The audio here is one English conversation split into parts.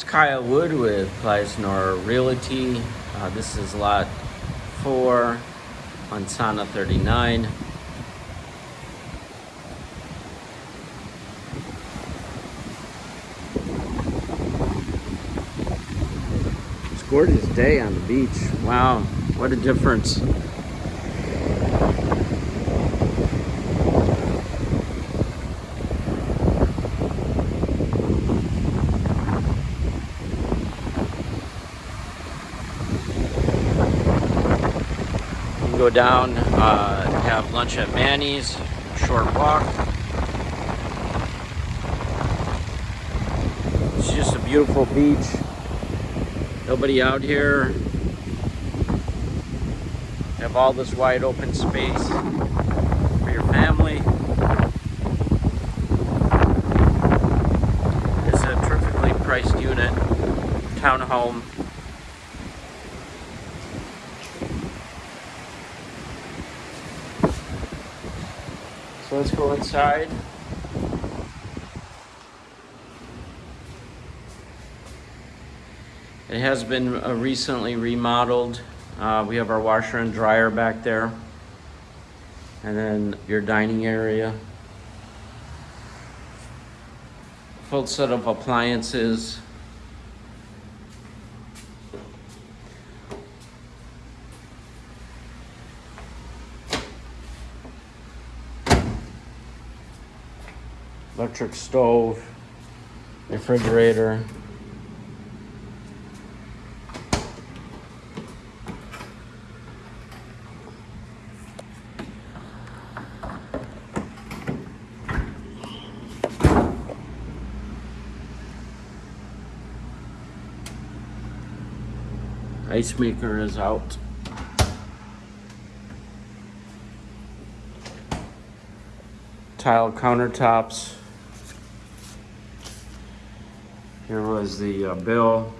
It's Kyle Wood with Playa Sonora Realty. Uh, this is lot four on Sana 39. It's gorgeous day on the beach. Wow, what a difference. Go down, uh, have lunch at Manny's, short walk. It's just a beautiful beach. Nobody out here. Have all this wide open space for your family. It's a terrifically priced unit, townhome. Let's go inside. It has been uh, recently remodeled. Uh, we have our washer and dryer back there. And then your dining area. Full set of appliances. Electric stove, refrigerator. Ice maker is out. Tile countertops. Here was the uh, bill.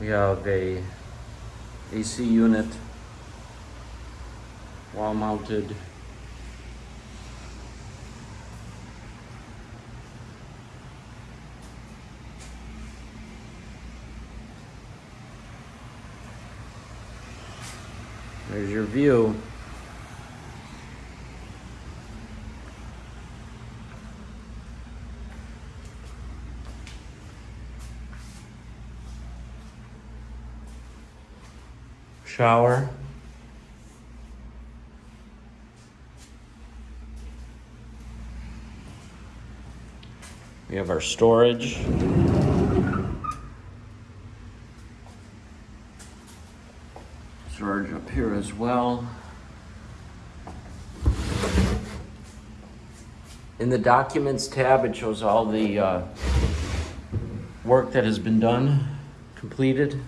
We have a AC unit, wall mounted. There's your view. Shower. We have our storage. Up here as well. In the documents tab, it shows all the uh, work that has been done, completed.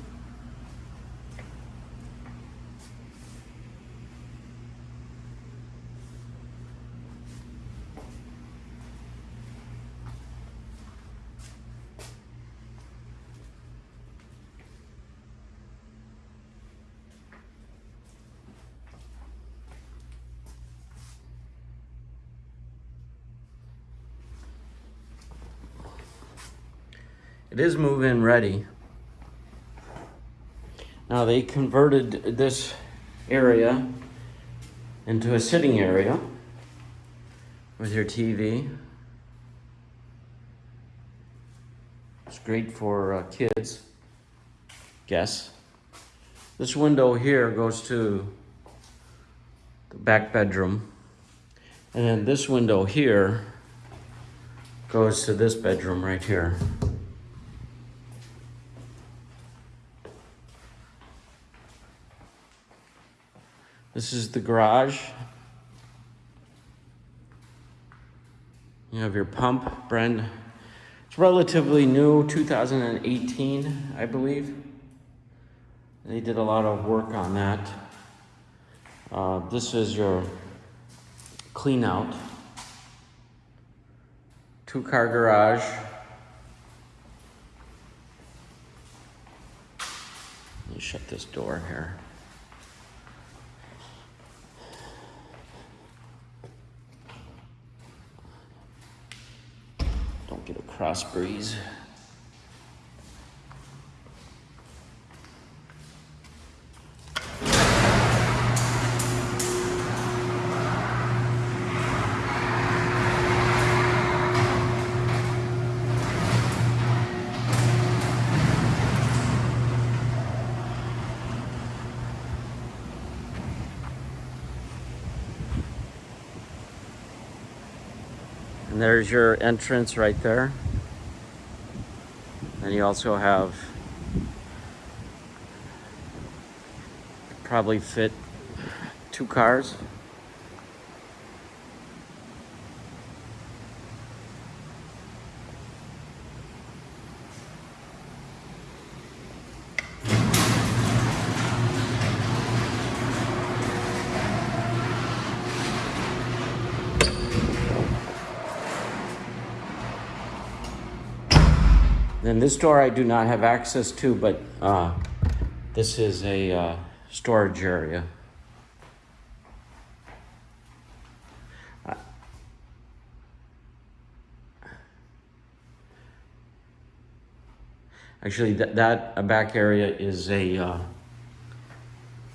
It is move-in ready. Now they converted this area into a sitting area with your TV. It's great for uh, kids, guess. This window here goes to the back bedroom. And then this window here goes to this bedroom right here. This is the garage. You have your pump, Bren. It's relatively new, 2018, I believe. They did a lot of work on that. Uh, this is your clean out. Two car garage. Let me shut this door here. Get a cross breeze. And there's your entrance right there. And you also have probably fit two cars. Then this door I do not have access to, but uh, this is a uh, storage area. Actually, that, that uh, back area is a, uh,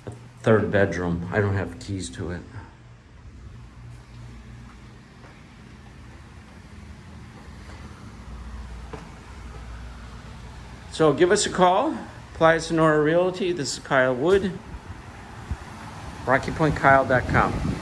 a third bedroom. I don't have keys to it. So give us a call. Playa Sonora Realty. This is Kyle Wood. RockyPointKyle.com.